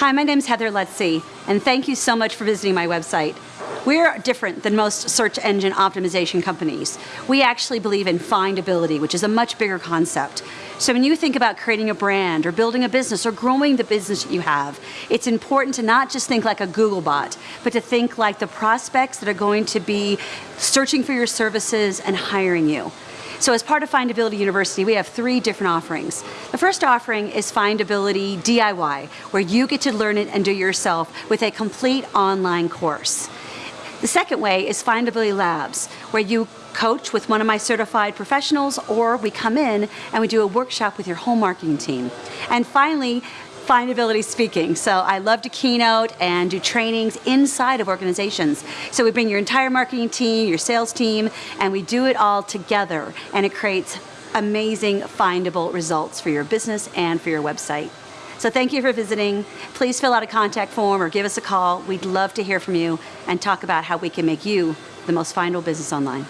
Hi, my name is Heather Lutze, and thank you so much for visiting my website. We're different than most search engine optimization companies. We actually believe in findability, which is a much bigger concept. So when you think about creating a brand or building a business or growing the business that you have, it's important to not just think like a Google bot, but to think like the prospects that are going to be searching for your services and hiring you. So as part of Findability University, we have three different offerings. The first offering is Findability DIY, where you get to learn it and do it yourself with a complete online course. The second way is Findability Labs, where you coach with one of my certified professionals or we come in and we do a workshop with your whole marketing team. And finally, findability speaking. So I love to keynote and do trainings inside of organizations. So we bring your entire marketing team, your sales team, and we do it all together and it creates amazing findable results for your business and for your website. So thank you for visiting. Please fill out a contact form or give us a call. We'd love to hear from you and talk about how we can make you the most findable business online.